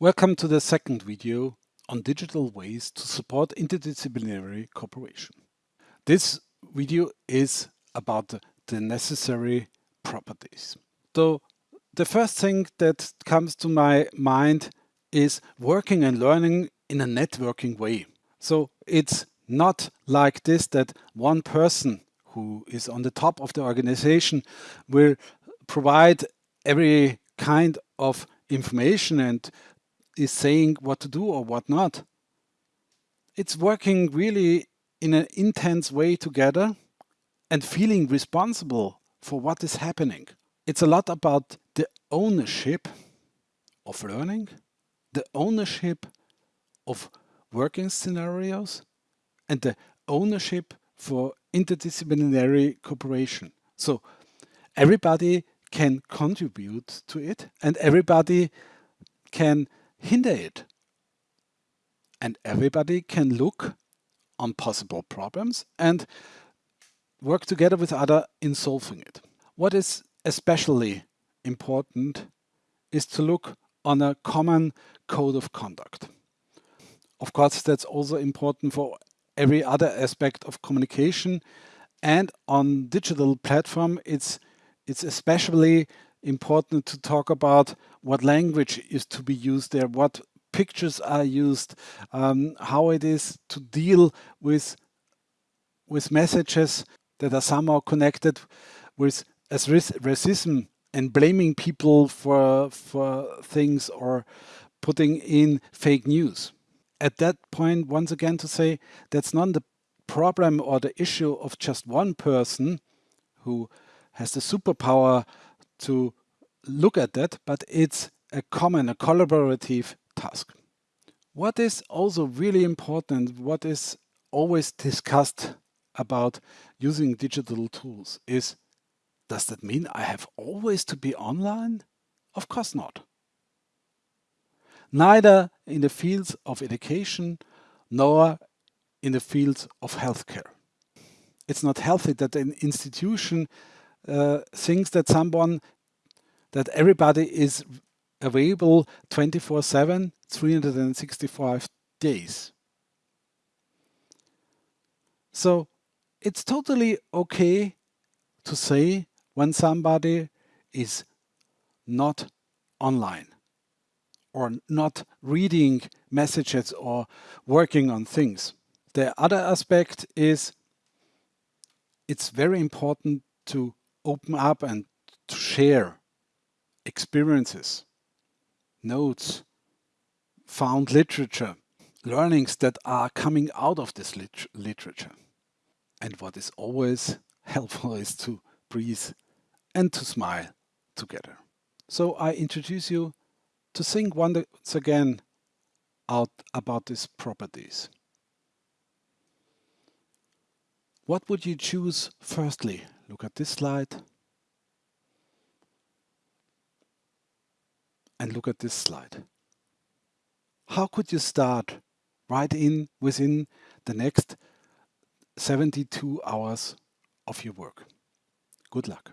Welcome to the second video on digital ways to support interdisciplinary cooperation. This video is about the necessary properties. So the first thing that comes to my mind is working and learning in a networking way. So it's not like this that one person who is on the top of the organization will provide every kind of information and is saying what to do or what not. It's working really in an intense way together and feeling responsible for what is happening. It's a lot about the ownership of learning, the ownership of working scenarios, and the ownership for interdisciplinary cooperation. So everybody can contribute to it and everybody can hinder it. And everybody can look on possible problems and work together with other in solving it. What is especially important is to look on a common code of conduct. Of course, that's also important for every other aspect of communication. And on digital platform, it's it's especially important to talk about what language is to be used there, what pictures are used, um, how it is to deal with with messages that are somehow connected with as racism and blaming people for for things or putting in fake news. At that point, once again, to say that's not the problem or the issue of just one person who has the superpower to look at that, but it's a common, a collaborative task. What is also really important, what is always discussed about using digital tools is, does that mean I have always to be online? Of course not. Neither in the fields of education nor in the fields of healthcare. It's not healthy that an institution uh, thinks that someone, that everybody is available 24-7, 365 days. So it's totally okay to say when somebody is not online or not reading messages or working on things. The other aspect is it's very important to open up and to share experiences, notes, found literature, learnings that are coming out of this lit literature. And what is always helpful is to breathe and to smile together. So I introduce you to think once again out about these properties. What would you choose firstly Look at this slide. And look at this slide. How could you start right in within the next 72 hours of your work? Good luck.